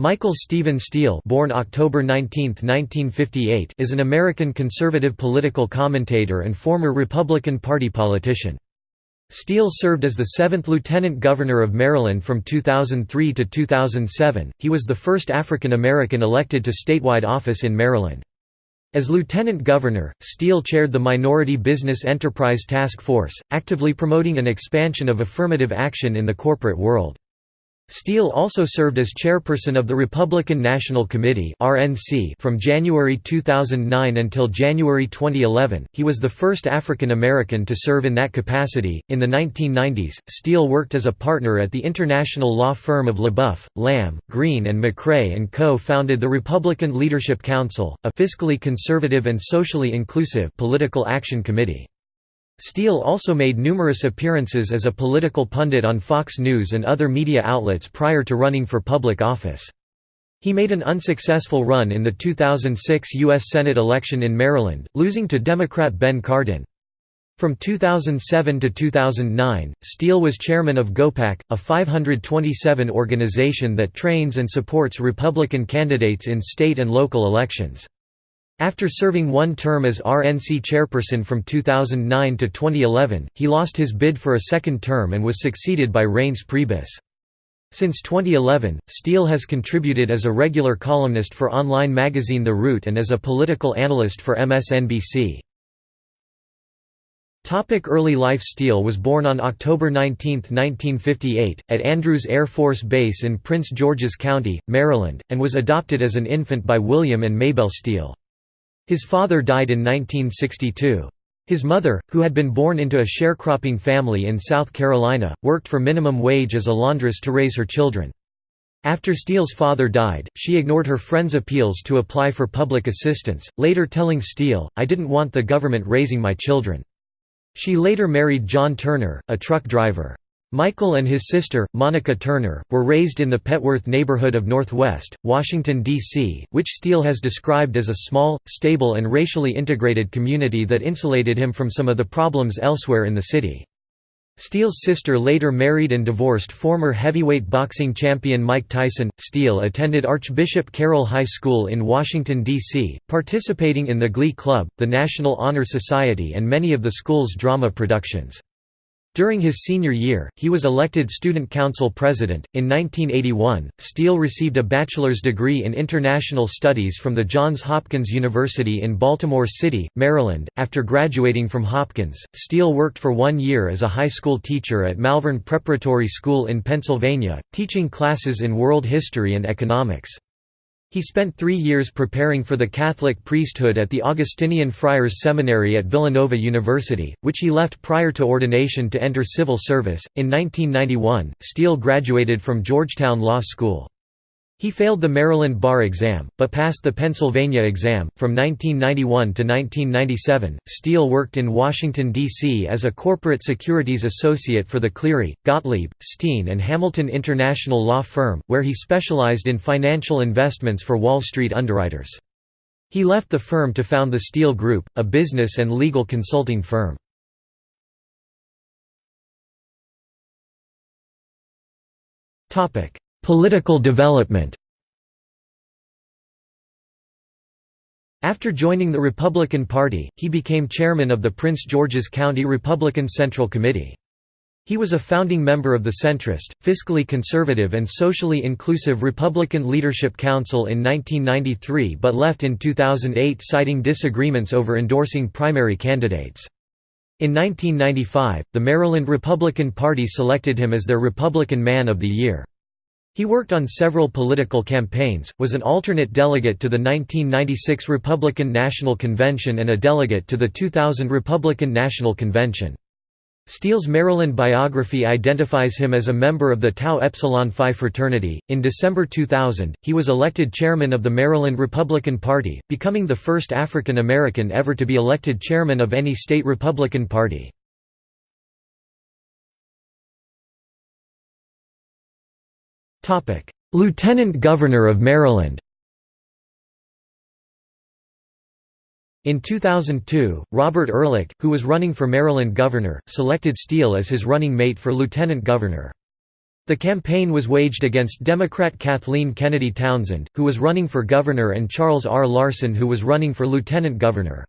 Michael Stephen Steele born October 19, 1958, is an American conservative political commentator and former Republican Party politician. Steele served as the seventh Lieutenant Governor of Maryland from 2003 to 2007. He was the first African American elected to statewide office in Maryland. As Lieutenant Governor, Steele chaired the Minority Business Enterprise Task Force, actively promoting an expansion of affirmative action in the corporate world. Steele also served as chairperson of the Republican National Committee (RNC) from January 2009 until January 2011. He was the first African American to serve in that capacity. In the 1990s, Steele worked as a partner at the international law firm of LeBoeuf, Lamb, Green and MacRae and co-founded the Republican Leadership Council, a fiscally conservative and socially inclusive political action committee. Steele also made numerous appearances as a political pundit on Fox News and other media outlets prior to running for public office. He made an unsuccessful run in the 2006 U.S. Senate election in Maryland, losing to Democrat Ben Cardin. From 2007 to 2009, Steele was chairman of GOPAC, a 527 organization that trains and supports Republican candidates in state and local elections. After serving one term as RNC chairperson from 2009 to 2011, he lost his bid for a second term and was succeeded by Reince Priebus. Since 2011, Steele has contributed as a regular columnist for online magazine The Root and as a political analyst for MSNBC. Topic early life Steele was born on October 19, 1958, at Andrews Air Force Base in Prince George's County, Maryland, and was adopted as an infant by William and Maybelle Steele. His father died in 1962. His mother, who had been born into a sharecropping family in South Carolina, worked for minimum wage as a laundress to raise her children. After Steele's father died, she ignored her friends' appeals to apply for public assistance, later telling Steele, I didn't want the government raising my children. She later married John Turner, a truck driver. Michael and his sister, Monica Turner, were raised in the Petworth neighborhood of Northwest, Washington, D.C., which Steele has described as a small, stable and racially integrated community that insulated him from some of the problems elsewhere in the city. Steele's sister later married and divorced former heavyweight boxing champion Mike Tyson. Steele attended Archbishop Carroll High School in Washington, D.C., participating in the Glee Club, the National Honor Society, and many of the school's drama productions. During his senior year, he was elected Student Council President. In 1981, Steele received a bachelor's degree in international studies from the Johns Hopkins University in Baltimore City, Maryland. After graduating from Hopkins, Steele worked for one year as a high school teacher at Malvern Preparatory School in Pennsylvania, teaching classes in world history and economics. He spent three years preparing for the Catholic priesthood at the Augustinian Friars Seminary at Villanova University, which he left prior to ordination to enter civil service. In 1991, Steele graduated from Georgetown Law School. He failed the Maryland bar exam, but passed the Pennsylvania exam. From 1991 to 1997, Steele worked in Washington, D.C. as a corporate securities associate for the Cleary, Gottlieb, Steen and Hamilton International Law Firm, where he specialized in financial investments for Wall Street underwriters. He left the firm to found the Steele Group, a business and legal consulting firm. Political development After joining the Republican Party, he became chairman of the Prince George's County Republican Central Committee. He was a founding member of the centrist, fiscally conservative and socially inclusive Republican Leadership Council in 1993 but left in 2008 citing disagreements over endorsing primary candidates. In 1995, the Maryland Republican Party selected him as their Republican Man of the Year. He worked on several political campaigns, was an alternate delegate to the 1996 Republican National Convention and a delegate to the 2000 Republican National Convention. Steele's Maryland biography identifies him as a member of the Tau Epsilon Phi fraternity. In December 2000, he was elected chairman of the Maryland Republican Party, becoming the first African American ever to be elected chairman of any state Republican Party. Lieutenant Governor of Maryland In 2002, Robert Ehrlich, who was running for Maryland governor, selected Steele as his running mate for lieutenant governor. The campaign was waged against Democrat Kathleen Kennedy Townsend, who was running for governor and Charles R. Larson who was running for lieutenant governor.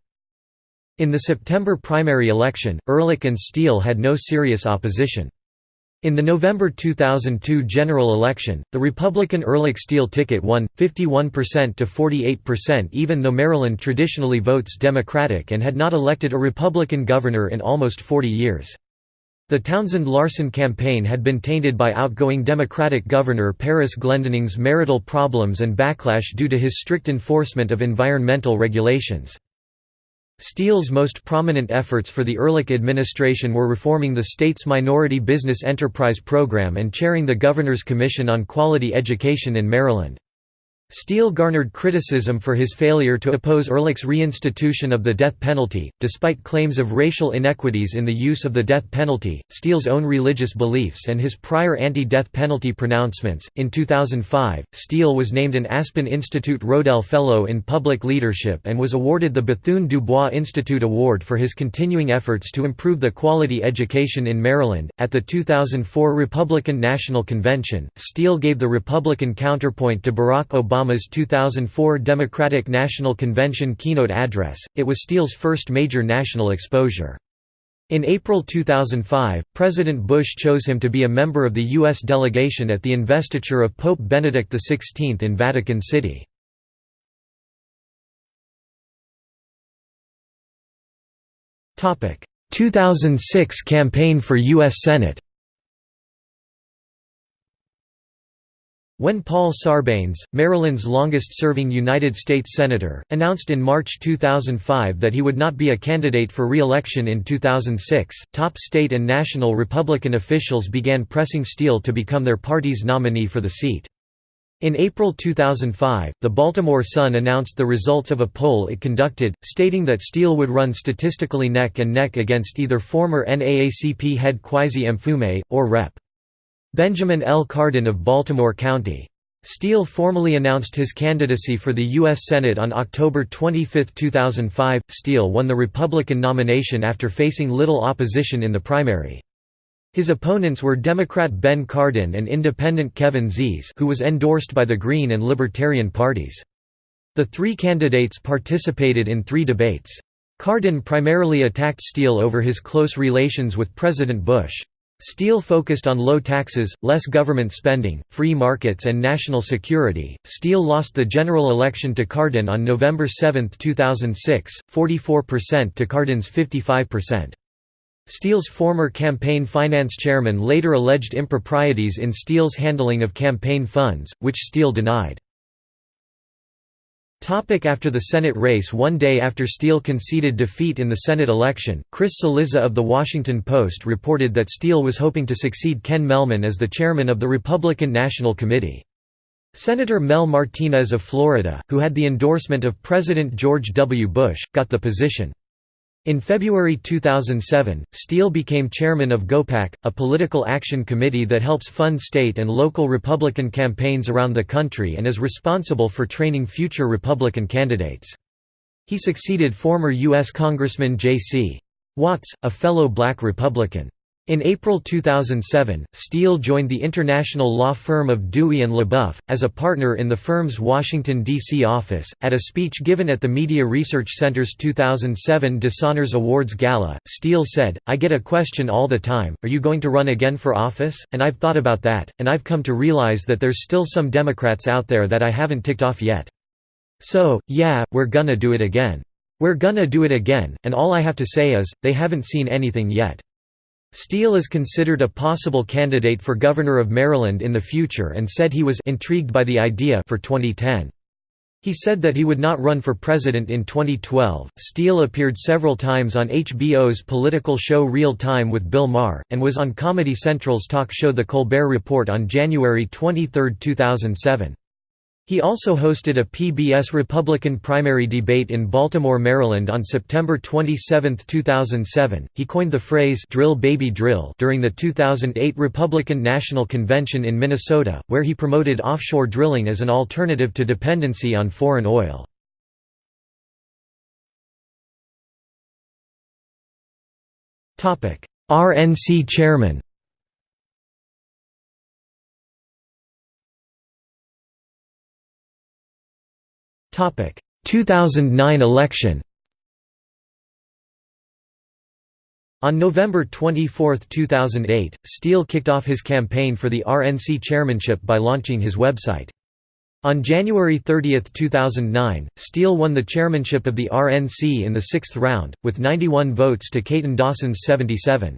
In the September primary election, Ehrlich and Steele had no serious opposition. In the November 2002 general election, the Republican Ehrlich-Steele ticket won, 51% to 48% even though Maryland traditionally votes Democratic and had not elected a Republican governor in almost 40 years. The Townsend-Larson campaign had been tainted by outgoing Democratic Governor Paris Glendening's marital problems and backlash due to his strict enforcement of environmental regulations. Steele's most prominent efforts for the Ehrlich administration were reforming the state's Minority Business Enterprise Program and chairing the Governor's Commission on Quality Education in Maryland. Steele garnered criticism for his failure to oppose Ehrlich's reinstitution of the death penalty, despite claims of racial inequities in the use of the death penalty, Steele's own religious beliefs, and his prior anti death penalty pronouncements. In 2005, Steele was named an Aspen Institute Rodel Fellow in Public Leadership and was awarded the Bethune du Bois Institute Award for his continuing efforts to improve the quality education in Maryland. At the 2004 Republican National Convention, Steele gave the Republican counterpoint to Barack Obama Obama's 2004 Democratic National Convention keynote address, it was Steele's first major national exposure. In April 2005, President Bush chose him to be a member of the U.S. delegation at the investiture of Pope Benedict XVI in Vatican City. Topic: 2006 campaign for U.S. Senate. When Paul Sarbanes, Maryland's longest-serving United States Senator, announced in March 2005 that he would not be a candidate for re-election in 2006, top state and national Republican officials began pressing Steele to become their party's nominee for the seat. In April 2005, the Baltimore Sun announced the results of a poll it conducted, stating that Steele would run statistically neck and neck against either former NAACP head Kweisi Mfume, or Rep. Benjamin L. Cardin of Baltimore County. Steele formally announced his candidacy for the U.S. Senate on October 25, 2005. Steele won the Republican nomination after facing little opposition in the primary. His opponents were Democrat Ben Cardin and Independent Kevin Zeese who was endorsed by the Green and Libertarian parties. The three candidates participated in three debates. Cardin primarily attacked Steele over his close relations with President Bush. Steele focused on low taxes, less government spending, free markets and national security. Steele lost the general election to Cardin on November 7, 2006, 44% to Cardin's 55%. Steele's former campaign finance chairman later alleged improprieties in Steele's handling of campaign funds, which Steele denied. Topic after the Senate race One day after Steele conceded defeat in the Senate election, Chris Cillizza of The Washington Post reported that Steele was hoping to succeed Ken Mehlman as the chairman of the Republican National Committee. Senator Mel Martinez of Florida, who had the endorsement of President George W. Bush, got the position. In February 2007, Steele became chairman of GOPAC, a political action committee that helps fund state and local Republican campaigns around the country and is responsible for training future Republican candidates. He succeeded former U.S. Congressman J.C. Watts, a fellow black Republican. In April 2007, Steele joined the international law firm of Dewey and LeBoeuf, as a partner in the firm's Washington, D.C. office. At a speech given at the Media Research Center's 2007 Dishonors Awards Gala, Steele said, I get a question all the time, are you going to run again for office? And I've thought about that, and I've come to realize that there's still some Democrats out there that I haven't ticked off yet. So, yeah, we're gonna do it again. We're gonna do it again, and all I have to say is, they haven't seen anything yet. Steele is considered a possible candidate for governor of Maryland in the future and said he was intrigued by the idea for 2010. He said that he would not run for president in 2012. Steele appeared several times on HBO's political show Real Time with Bill Maher, and was on Comedy Central's talk show The Colbert Report on January 23, 2007. He also hosted a PBS Republican primary debate in Baltimore, Maryland on September 27, 2007. He coined the phrase drill baby drill during the 2008 Republican National Convention in Minnesota, where he promoted offshore drilling as an alternative to dependency on foreign oil. RNC chairman 2009 election On November 24, 2008, Steele kicked off his campaign for the RNC chairmanship by launching his website. On January 30, 2009, Steele won the chairmanship of the RNC in the sixth round, with 91 votes to Katon Dawson's 77.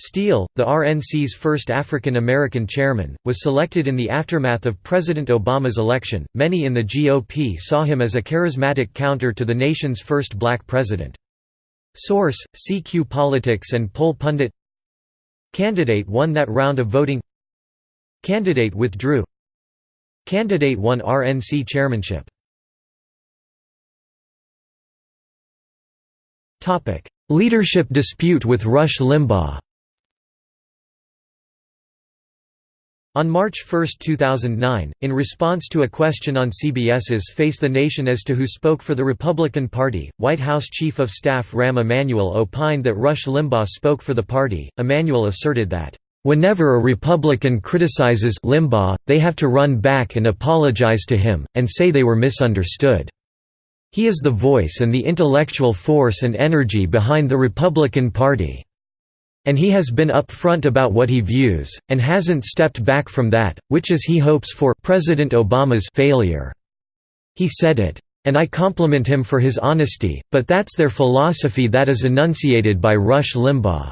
Steele, the RNC's first African American chairman, was selected in the aftermath of President Obama's election. Many in the GOP saw him as a charismatic counter to the nation's first black president. Source: CQ Politics and Poll Pundit. Candidate won that round of voting. Candidate withdrew. Candidate won RNC chairmanship. Topic: Leadership dispute with Rush Limbaugh. On March 1, 2009, in response to a question on CBS's Face the Nation as to who spoke for the Republican Party, White House Chief of Staff Rahm Emanuel opined that Rush Limbaugh spoke for the party. Emanuel asserted that, "...whenever a Republican criticizes Limbaugh, they have to run back and apologize to him, and say they were misunderstood. He is the voice and the intellectual force and energy behind the Republican Party." And he has been upfront about what he views, and hasn't stepped back from that, which is he hopes for President Obama's failure. He said it. And I compliment him for his honesty, but that's their philosophy that is enunciated by Rush Limbaugh."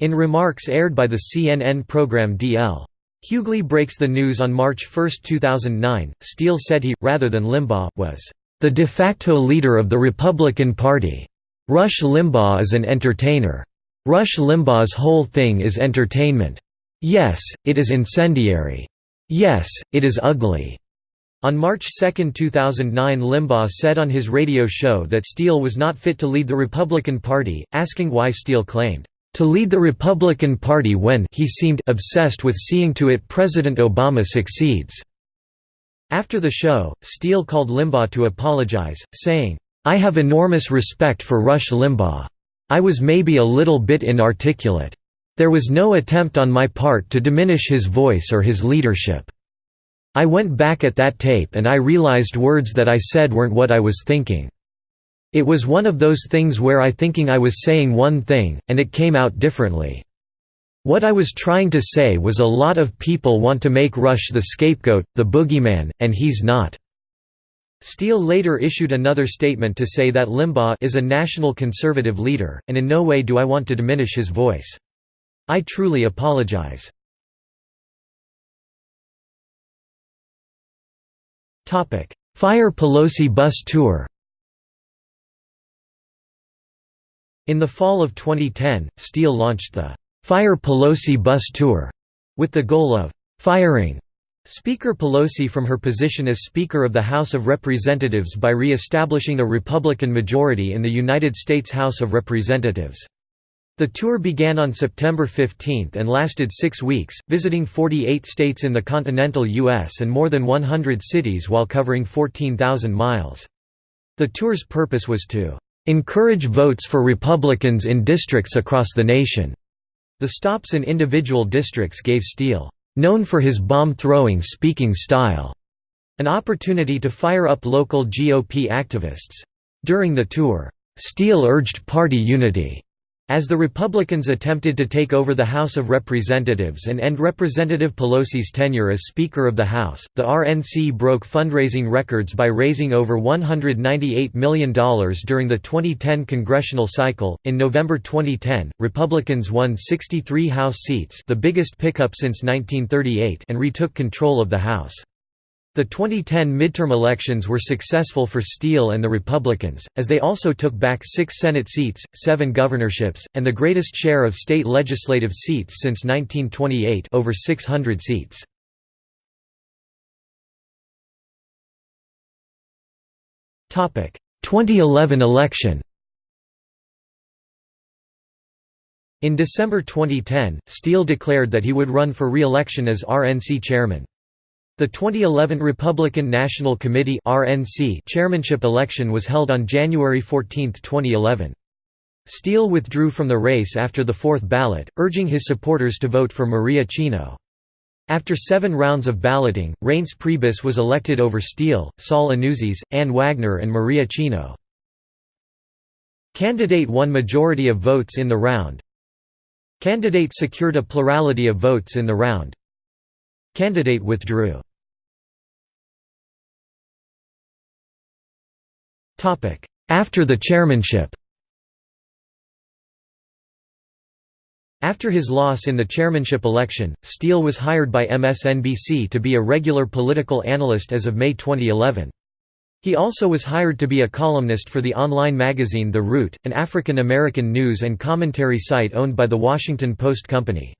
In remarks aired by the CNN program D.L. Hughley Breaks the News on March 1, 2009, Steele said he, rather than Limbaugh, was, "...the de facto leader of the Republican Party. Rush Limbaugh is an entertainer. Rush Limbaugh's whole thing is entertainment. Yes, it is incendiary. Yes, it is ugly." On March 2, 2009 Limbaugh said on his radio show that Steele was not fit to lead the Republican Party, asking why Steele claimed, "...to lead the Republican Party when he seemed obsessed with seeing to it President Obama succeeds." After the show, Steele called Limbaugh to apologize, saying, "...I have enormous respect for Rush Limbaugh. I was maybe a little bit inarticulate. There was no attempt on my part to diminish his voice or his leadership. I went back at that tape and I realized words that I said weren't what I was thinking. It was one of those things where I thinking I was saying one thing, and it came out differently. What I was trying to say was a lot of people want to make Rush the scapegoat, the boogeyman, and he's not. Steele later issued another statement to say that Limbaugh is a national conservative leader, and in no way do I want to diminish his voice. I truly apologize. Fire Pelosi bus tour In the fall of 2010, Steele launched the Fire Pelosi bus tour, with the goal of firing Speaker Pelosi from her position as Speaker of the House of Representatives by re-establishing a Republican majority in the United States House of Representatives. The tour began on September 15 and lasted six weeks, visiting 48 states in the continental U.S. and more than 100 cities while covering 14,000 miles. The tour's purpose was to "...encourage votes for Republicans in districts across the nation." The stops in individual districts gave Steele known for his bomb-throwing speaking style, an opportunity to fire up local GOP activists. During the tour, Steele urged party unity as the Republicans attempted to take over the House of Representatives and end Representative Pelosi's tenure as Speaker of the House, the RNC broke fundraising records by raising over $198 million during the 2010 congressional cycle. In November 2010, Republicans won 63 House seats, the biggest pickup since 1938, and retook control of the House. The 2010 midterm elections were successful for Steele and the Republicans, as they also took back six Senate seats, seven governorships, and the greatest share of state legislative seats since 1928 over 600 seats. Topic: 2011 election. In December 2010, Steele declared that he would run for re-election as RNC chairman. The 2011 Republican National Committee (RNC) chairmanship election was held on January 14, 2011. Steele withdrew from the race after the fourth ballot, urging his supporters to vote for Maria Cino. After seven rounds of balloting, Reince Priebus was elected over Steele, Saul Anuzis, Ann Wagner and Maria Cino. Candidate won majority of votes in the round. Candidate secured a plurality of votes in the round. Candidate withdrew. After the chairmanship After his loss in the chairmanship election, Steele was hired by MSNBC to be a regular political analyst as of May 2011. He also was hired to be a columnist for the online magazine The Root, an African American news and commentary site owned by The Washington Post Company.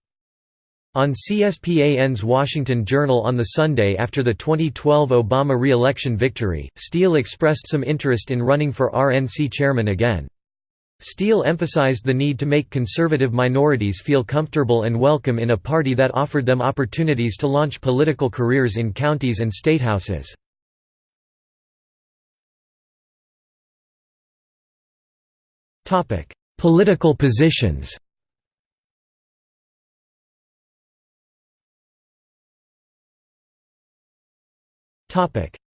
On CSPAN's Washington Journal on the Sunday after the 2012 Obama re-election victory, Steele expressed some interest in running for RNC chairman again. Steele emphasized the need to make conservative minorities feel comfortable and welcome in a party that offered them opportunities to launch political careers in counties and statehouses. Political positions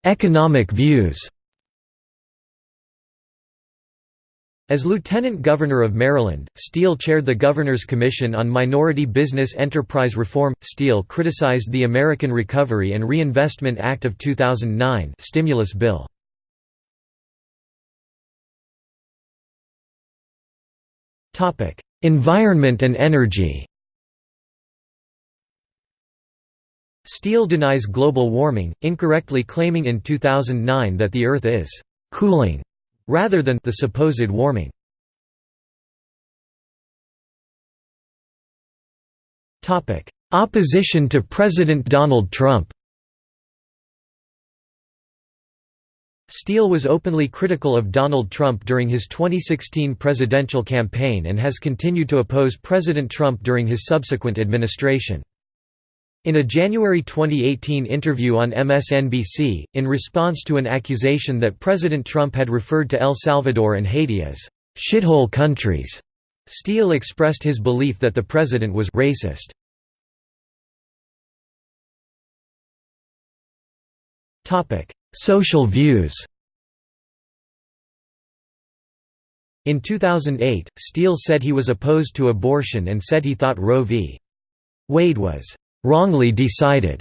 Economic views As Lieutenant Governor of Maryland, Steele chaired the Governor's Commission on Minority Business Enterprise Reform. Steele criticized the American Recovery and Reinvestment Act of 2009 stimulus bill. Topic: Environment and energy. Steele denies global warming, incorrectly claiming in 2009 that the Earth is cooling rather than the supposed warming. Opposition to President Donald Trump Steele was openly critical of Donald Trump during his 2016 presidential campaign and has continued to oppose President Trump during his subsequent administration. In a January 2018 interview on MSNBC, in response to an accusation that President Trump had referred to El Salvador and Haiti as shithole countries, Steele expressed his belief that the president was racist. Social views In 2008, Steele said he was opposed to abortion and said he thought Roe v. Wade was wrongly decided,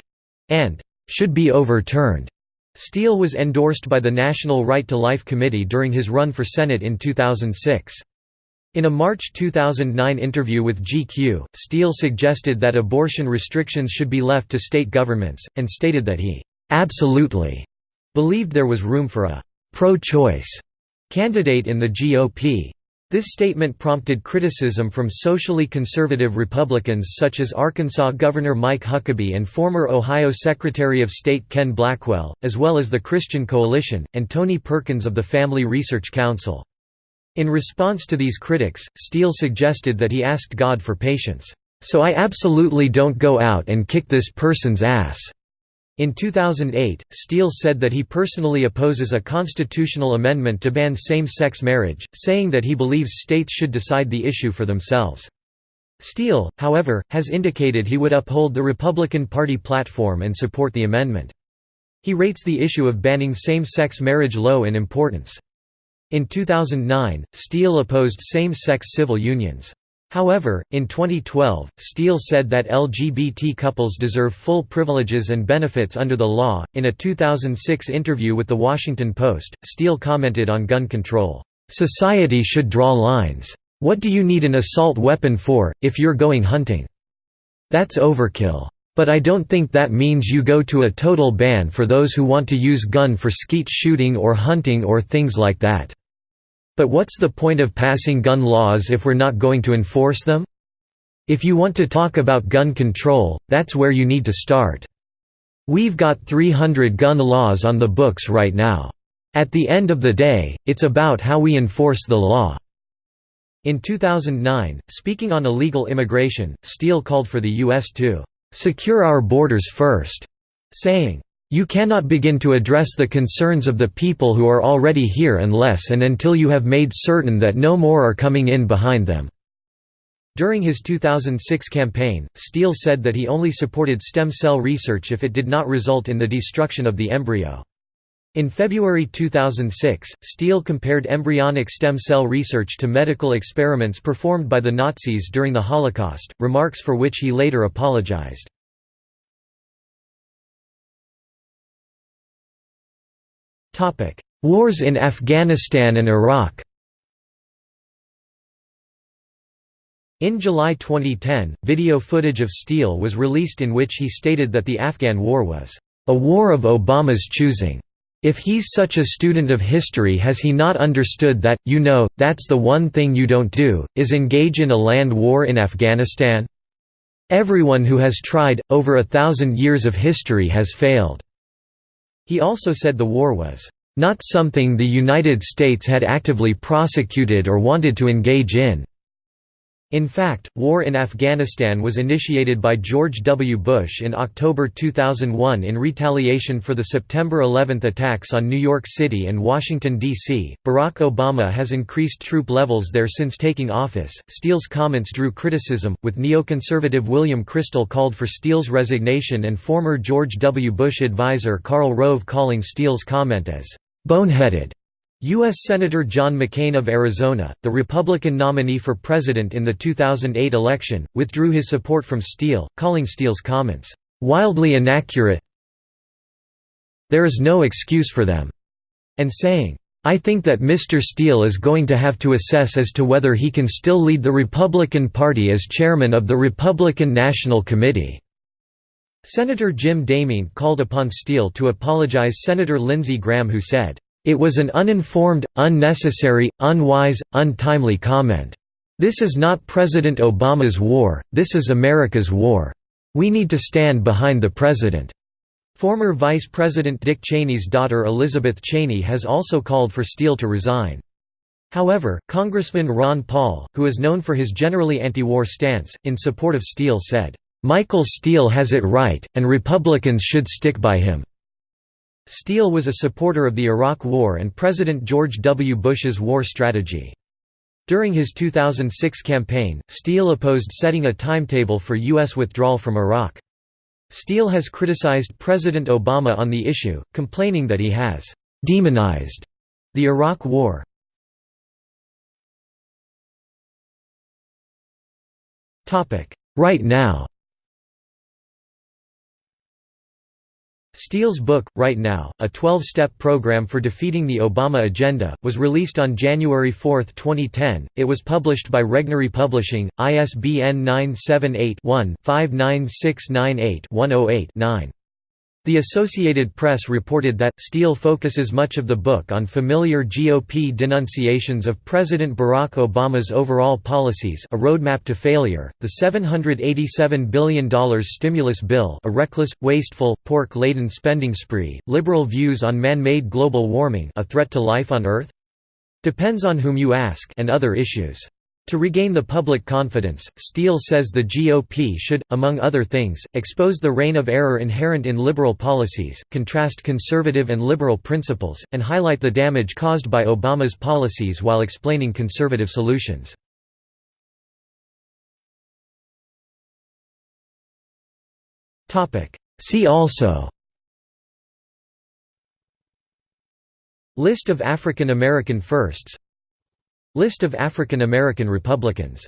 and should be overturned. Steele was endorsed by the National Right to Life Committee during his run for Senate in 2006. In a March 2009 interview with GQ, Steele suggested that abortion restrictions should be left to state governments, and stated that he absolutely believed there was room for a pro-choice candidate in the GOP. This statement prompted criticism from socially conservative Republicans such as Arkansas Governor Mike Huckabee and former Ohio Secretary of State Ken Blackwell, as well as the Christian Coalition, and Tony Perkins of the Family Research Council. In response to these critics, Steele suggested that he asked God for patience, "...so I absolutely don't go out and kick this person's ass." In 2008, Steele said that he personally opposes a constitutional amendment to ban same-sex marriage, saying that he believes states should decide the issue for themselves. Steele, however, has indicated he would uphold the Republican Party platform and support the amendment. He rates the issue of banning same-sex marriage low in importance. In 2009, Steele opposed same-sex civil unions. However, in 2012, Steele said that LGBT couples deserve full privileges and benefits under the law. In a 2006 interview with The Washington Post, Steele commented on gun control. Society should draw lines. What do you need an assault weapon for, if you're going hunting? That's overkill. But I don't think that means you go to a total ban for those who want to use gun for skeet shooting or hunting or things like that. But what's the point of passing gun laws if we're not going to enforce them? If you want to talk about gun control, that's where you need to start. We've got 300 gun laws on the books right now. At the end of the day, it's about how we enforce the law." In 2009, speaking on illegal immigration, Steele called for the U.S. to "...secure our borders first," saying, you cannot begin to address the concerns of the people who are already here unless and until you have made certain that no more are coming in behind them." During his 2006 campaign, Steele said that he only supported stem cell research if it did not result in the destruction of the embryo. In February 2006, Steele compared embryonic stem cell research to medical experiments performed by the Nazis during the Holocaust, remarks for which he later apologized. Wars in Afghanistan and Iraq In July 2010, video footage of Steele was released in which he stated that the Afghan war was, "...a war of Obama's choosing. If he's such a student of history has he not understood that, you know, that's the one thing you don't do, is engage in a land war in Afghanistan? Everyone who has tried, over a thousand years of history has failed." He also said the war was, "...not something the United States had actively prosecuted or wanted to engage in." In fact, war in Afghanistan was initiated by George W. Bush in October 2001 in retaliation for the September 11 attacks on New York City and Washington, D.C. Barack Obama has increased troop levels there since taking office. Steele's comments drew criticism, with neoconservative William Kristol called for Steele's resignation and former George W. Bush advisor Karl Rove calling Steele's comment as boneheaded. U.S. Senator John McCain of Arizona, the Republican nominee for president in the 2008 election, withdrew his support from Steele, calling Steele's comments, "...wildly inaccurate there is no excuse for them," and saying, I think that Mr. Steele is going to have to assess as to whether he can still lead the Republican Party as chairman of the Republican National Committee." Senator Jim DeMint called upon Steele to apologize Senator Lindsey Graham who said, it was an uninformed, unnecessary, unwise, untimely comment. This is not President Obama's war, this is America's war. We need to stand behind the president." Former Vice President Dick Cheney's daughter Elizabeth Cheney has also called for Steele to resign. However, Congressman Ron Paul, who is known for his generally anti-war stance, in support of Steele said, "...Michael Steele has it right, and Republicans should stick by him." Steele was a supporter of the Iraq War and President George W. Bush's war strategy. During his 2006 campaign, Steele opposed setting a timetable for U.S. withdrawal from Iraq. Steele has criticized President Obama on the issue, complaining that he has «demonized» the Iraq War. Right now Steele's book, Right Now, a 12-step program for defeating the Obama agenda, was released on January 4, 2010. It was published by Regnery Publishing, ISBN 978-1-59698-108-9. The Associated Press reported that, Steele focuses much of the book on familiar GOP denunciations of President Barack Obama's overall policies a roadmap to failure, the $787 billion stimulus bill a reckless, wasteful, pork-laden spending spree, liberal views on man-made global warming a threat to life on Earth? Depends on whom you ask and other issues. To regain the public confidence, Steele says the GOP should, among other things, expose the reign of error inherent in liberal policies, contrast conservative and liberal principles, and highlight the damage caused by Obama's policies while explaining conservative solutions. See also List of African American firsts List of African American Republicans